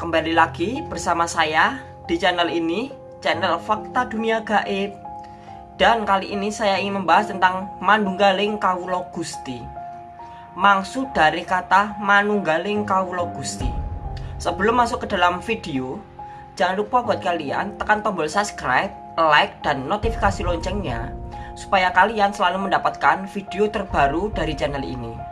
Kembali lagi bersama saya di channel ini Channel Fakta Dunia Gaib. Dan kali ini saya ingin membahas tentang Manunggaling Kawulo Gusti. Maksud dari kata Manunggaling Kawulo Gusti. Sebelum masuk ke dalam video Jangan lupa buat kalian tekan tombol subscribe, like, dan notifikasi loncengnya Supaya kalian selalu mendapatkan video terbaru dari channel ini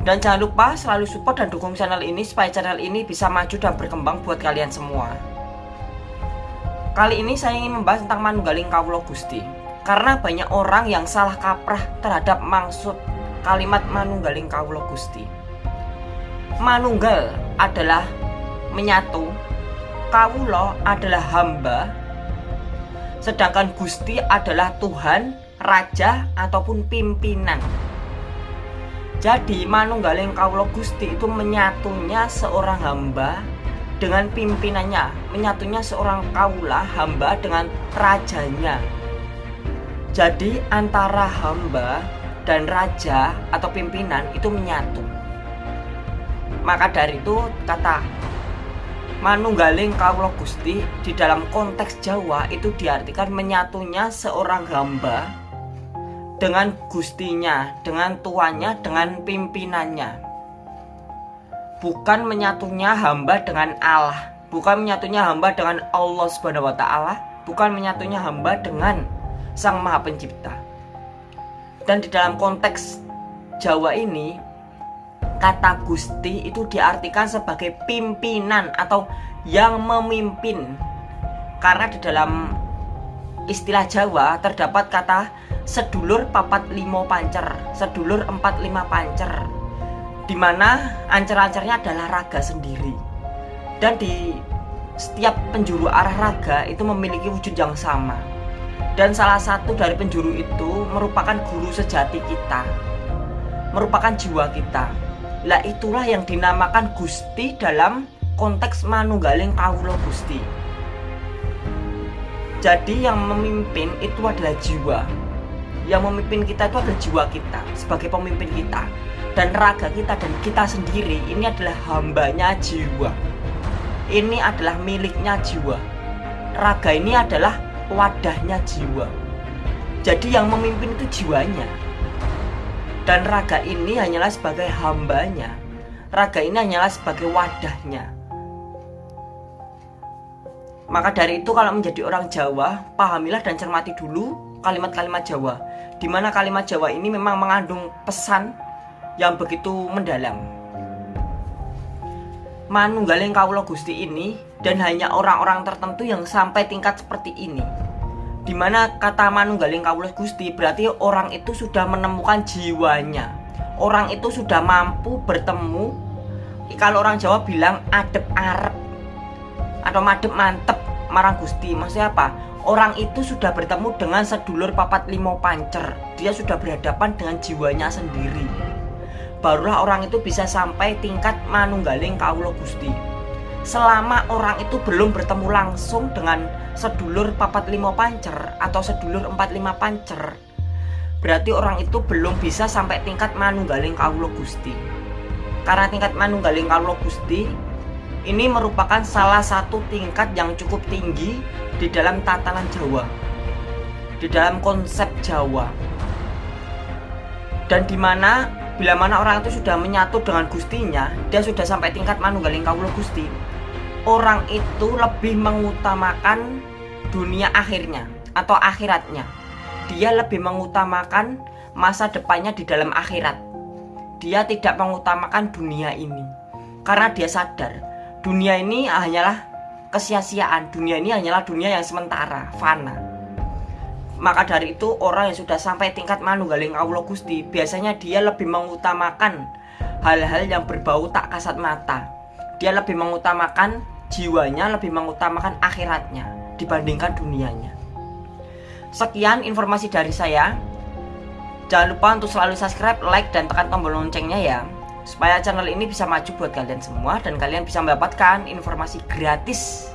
dan jangan lupa selalu support dan dukung channel ini supaya channel ini bisa maju dan berkembang buat kalian semua. Kali ini saya ingin membahas tentang Manunggaling Kawulo Gusti. Karena banyak orang yang salah kaprah terhadap maksud kalimat Manunggaling Kawulo Gusti. Manunggal adalah menyatu, Kawulo adalah hamba, sedangkan Gusti adalah Tuhan, Raja ataupun pimpinan. Jadi Manunggaling Kaulo Gusti itu menyatunya seorang hamba dengan pimpinannya Menyatunya seorang kaula hamba dengan rajanya. Jadi antara hamba dan raja atau pimpinan itu menyatu. Maka dari itu kata Manunggaling Kaulo Gusti di dalam konteks Jawa itu diartikan menyatunya seorang hamba dengan gustinya, dengan tuannya, dengan pimpinannya. Bukan menyatunya hamba dengan Allah, bukan menyatunya hamba dengan Allah Subhanahu wa taala, bukan menyatunya hamba dengan Sang Maha Pencipta. Dan di dalam konteks Jawa ini, kata Gusti itu diartikan sebagai pimpinan atau yang memimpin. Karena di dalam istilah Jawa terdapat kata sedulur papat limo pancer sedulur empat lima pancer di mana ancer-ancernya adalah raga sendiri. Dan di setiap penjuru arah raga itu memiliki wujud yang sama. Dan salah satu dari penjuru itu merupakan guru sejati kita merupakan jiwa kita. Lah itulah yang dinamakan Gusti dalam konteks Manunggaling Kawulo Gusti jadi yang memimpin itu adalah jiwa. Yang memimpin kita itu adalah jiwa kita sebagai pemimpin kita. Dan raga kita dan kita sendiri ini adalah hambanya jiwa. Ini adalah miliknya jiwa. Raga ini adalah wadahnya jiwa. Jadi yang memimpin itu jiwanya. Dan raga ini hanyalah sebagai hambanya. Raga ini hanyalah sebagai wadahnya maka dari itu kalau menjadi orang Jawa pahamilah dan cermati dulu kalimat-kalimat Jawa. Di mana kalimat Jawa ini memang mengandung pesan yang begitu mendalam. Manunggaling Kaulo Gusti ini dan hanya orang-orang tertentu yang sampai tingkat seperti ini. Di mana kata Manunggaling Kaulo Gusti berarti orang itu sudah menemukan jiwanya. Orang itu sudah mampu bertemu. Kalau orang Jawa bilang adep arep Atau madep mantep marang Gusti. Maksudnya apa? Orang itu sudah bertemu dengan sedulur papat limo pancer. Dia sudah berhadapan dengan jiwanya sendiri. Barulah orang itu bisa sampai tingkat manunggaling kaulo gusti. Selama orang itu belum bertemu langsung dengan sedulur papat limo pancer Atau sedulur empat lima pancer Berarti orang itu belum bisa sampai tingkat manunggaling kaulo gusti. Karena tingkat manunggaling kaulo gusti ini merupakan salah satu tingkat yang cukup tinggi di dalam tatanan Jawa. Di dalam konsep Jawa. Dan di mana bila mana orang itu sudah menyatu dengan gustinya dia sudah sampai tingkat manunggaling kaulo gusti. Orang itu lebih mengutamakan dunia akhirnya atau akhiratnya. Dia lebih mengutamakan masa depannya di dalam akhirat. Dia tidak mengutamakan dunia ini. Karena dia sadar dunia ini hanyalah kesia-siaan. Dunia ini hanyalah dunia yang sementara fana. Maka dari itu orang yang sudah sampai tingkat manunggaling Allah Gusti biasanya dia lebih mengutamakan hal-hal yang berbau tak kasat mata. Dia lebih mengutamakan jiwanya lebih mengutamakan akhiratnya dibandingkan dunianya. Sekian informasi dari saya. Jangan lupa untuk selalu subscribe like dan tekan tombol loncengnya ya supaya channel ini bisa maju buat kalian semua dan kalian bisa mendapatkan informasi gratis